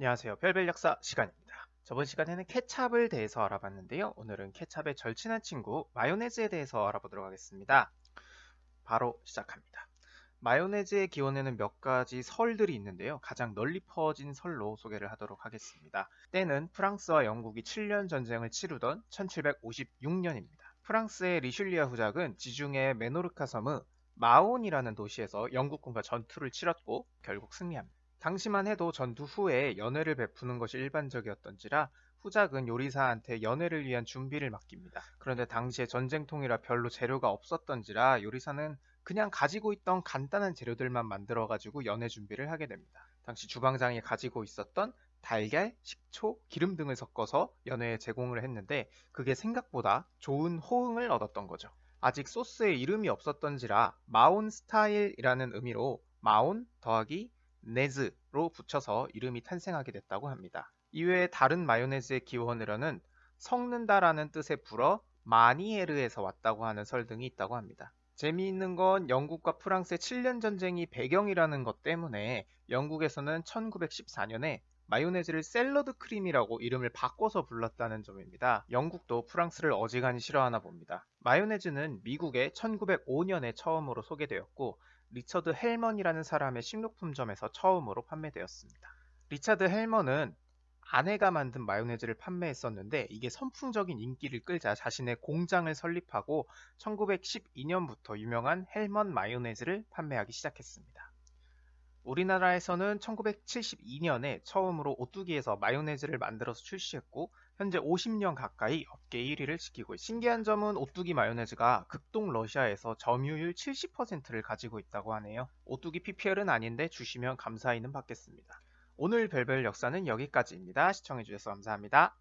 안녕하세요. 별별 역사 시간입니다. 저번 시간에는 케찹을 대해서 알아봤는데요. 오늘은 케찹의 절친한 친구 마요네즈에 대해서 알아보도록 하겠습니다. 바로 시작합니다. 마요네즈의 기원에는 몇 가지 설들이 있는데요. 가장 널리 퍼진 설로 소개를 하도록 하겠습니다. 때는 프랑스와 영국이 7년 전쟁을 치르던 1756년입니다. 프랑스의 리슐리아 후작은 지중해 메노르카 섬의 마온이라는 도시에서 영국군과 전투를 치렀고 결국 승리합니다. 당시만 해도 전투 후에 연회를 베푸는 것이 일반적이었던지라 후작은 요리사한테 연회를 위한 준비를 맡깁니다. 그런데 당시에 전쟁통이라 별로 재료가 없었던지라 요리사는 그냥 가지고 있던 간단한 재료들만 만들어 가지고 연회 준비를 하게 됩니다. 당시 주방장이 가지고 있었던 달걀, 식초, 기름 등을 섞어서 연회에 제공을 했는데 그게 생각보다 좋은 호응을 얻었던 거죠. 아직 소스에 이름이 없었던지라 마온 스타일이라는 의미로 마온 더하기 네즈로 붙여서 이름이 탄생하게 됐다고 합니다. 이외에 다른 마요네즈의 기원으로는 섞는다라는 뜻의 불어 마니에르에서 왔다고 하는 설 등이 있다고 합니다. 재미있는 건 영국과 프랑스의 7년 전쟁이 배경이라는 것 때문에 영국에서는 1914년에 마요네즈를 샐러드 크림이라고 이름을 바꿔서 불렀다는 점입니다. 영국도 프랑스를 어지간히 싫어하나 봅니다. 마요네즈는 미국에 1905년에 처음으로 소개되었고 리처드 헬먼이라는 사람의 식료품점에서 처음으로 판매되었습니다. 리차드 헬먼은 아내가 만든 마요네즈를 판매했었는데 이게 선풍적인 인기를 끌자 자신의 공장을 설립하고 1912년부터 유명한 헬먼 마요네즈를 판매하기 시작했습니다. 우리나라에서는 1972년에 처음으로 오뚜기에서 마요네즈를 만들어서 출시했고 현재 50년 가까이 업계 1위를 지키고. 신기한 점은 오뚜기 마요네즈가 극동 러시아에서 점유율 70%를 가지고 있다고 하네요. 오뚜기 PPL은 아닌데 주시면 감사히는 받겠습니다. 오늘 별별 역사는 여기까지입니다. 시청해주셔서 감사합니다.